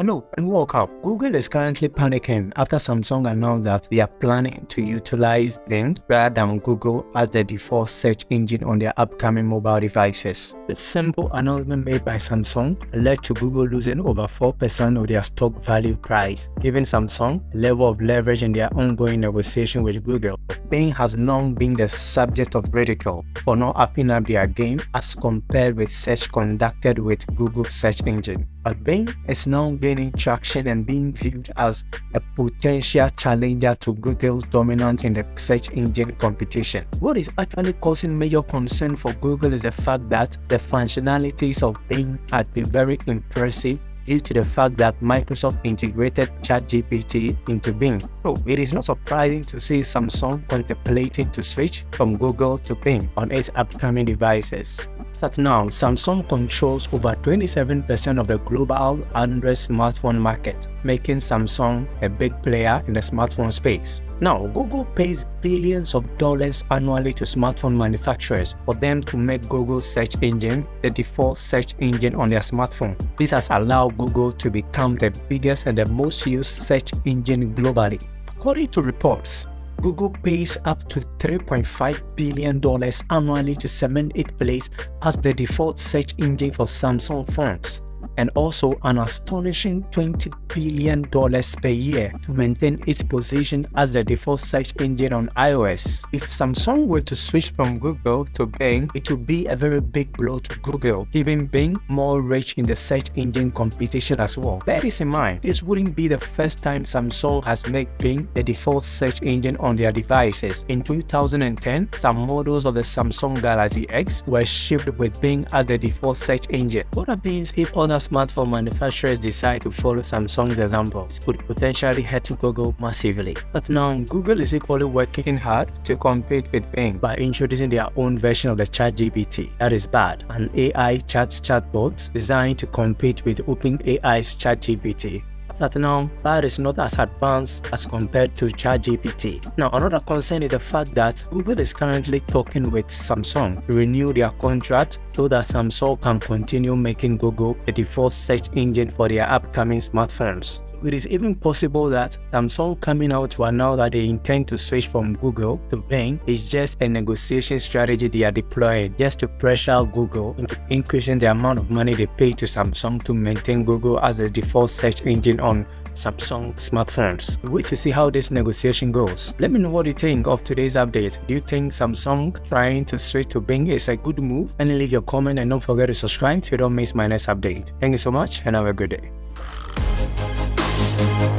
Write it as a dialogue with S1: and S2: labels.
S1: Uh, Hello and welcome. Google is currently panicking after Samsung announced that they are planning to utilize Bing rather than Google as the default search engine on their upcoming mobile devices. The simple announcement made by Samsung led to Google losing over 4% of their stock value price, giving Samsung a level of leverage in their ongoing negotiation with Google. Bing has long been the subject of ridicule for not upping up their game as compared with search conducted with Google search engine. But Bing is now gaining traction and being viewed as a potential challenger to Google's dominance in the search engine competition. What is actually causing major concern for Google is the fact that the functionalities of Bing had been very impressive due to the fact that Microsoft integrated ChatGPT into Bing. So it is not surprising to see Samsung contemplating to switch from Google to Bing on its upcoming devices that now Samsung controls over 27% of the global Android smartphone market, making Samsung a big player in the smartphone space. Now, Google pays billions of dollars annually to smartphone manufacturers for them to make Google search engine the default search engine on their smartphone. This has allowed Google to become the biggest and the most used search engine globally. According to reports, Google pays up to $3.5 billion annually to cement its place as the default search engine for Samsung phones and also an astonishing $20 billion per year to maintain its position as the default search engine on iOS. If Samsung were to switch from Google to Bing, it would be a very big blow to Google, giving Bing more reach in the search engine competition as well. Bear this in mind, this wouldn't be the first time Samsung has made Bing the default search engine on their devices. In 2010, some models of the Samsung Galaxy S were shipped with Bing as the default search engine. What happens if other smartphone manufacturers decide to follow Samsung's example, could potentially hurt Google massively. But now, Google is equally working hard to compete with Bing by introducing their own version of the ChatGPT. That is Bard, an AI chat chatbot designed to compete with OpenAI's ChatGPT that now that is not as advanced as compared to ChatGPT. Now, another concern is the fact that Google is currently talking with Samsung to renew their contract so that Samsung can continue making Google the default search engine for their upcoming smartphones. It is even possible that Samsung coming out to announce that they intend to switch from Google to Bing is just a negotiation strategy they are deploying just to pressure Google into increasing the amount of money they pay to Samsung to maintain Google as the default search engine on Samsung smartphones. Wait to see how this negotiation goes. Let me know what you think of today's update. Do you think Samsung trying to switch to Bing is a good move? And leave your comment and don't forget to subscribe so you don't miss my next update. Thank you so much and have a good day. Thank you.